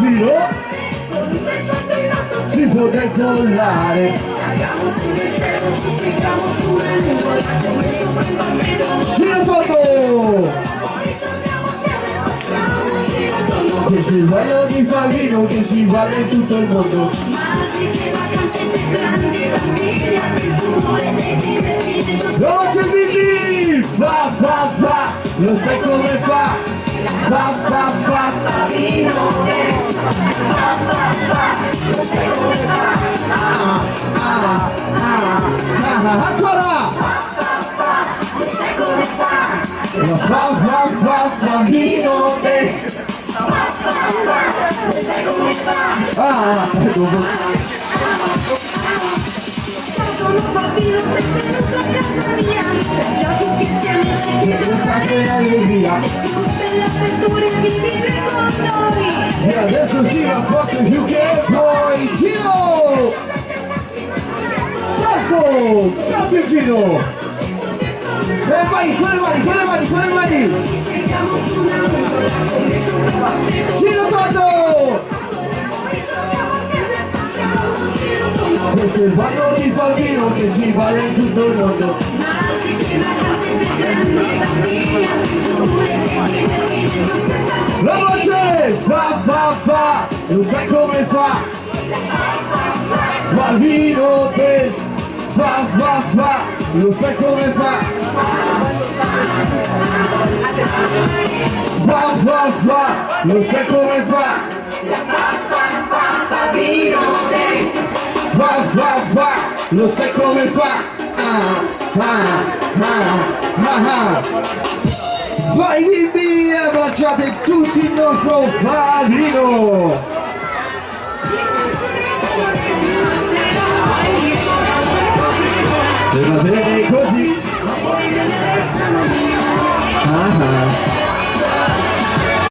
giro si può decollare Giro foto! Che si sbaglia di Favino che si vale in tutto il mondo c'è Billy! Fa fa fa! Lo sai come fa? Fa fa fa! Ah, ancora! Lo fa fa fa bambino te! Ah, Sono bambino benvenuto a casa mia Giochi scherzi amici chiedono che allegria! Tutte le avventure vivile con noi E adesso si va forte più che poi giro! Salto! Cambio giro! E vai, con le mani, con le mani, con le mani! Giro tondo! Questo è il ballo di bambino che si vale in tutto il mondo La voce fa fa fa, lo sai come fa Bambino te fa fa lo sai come fa. Fa fa fa, lo sai come fa. Va, va, va, lo sai come fa. Ah, ah, ah, ah, ah. Vai bimbi, abbracciate tutti il nostro Fabino Uhum.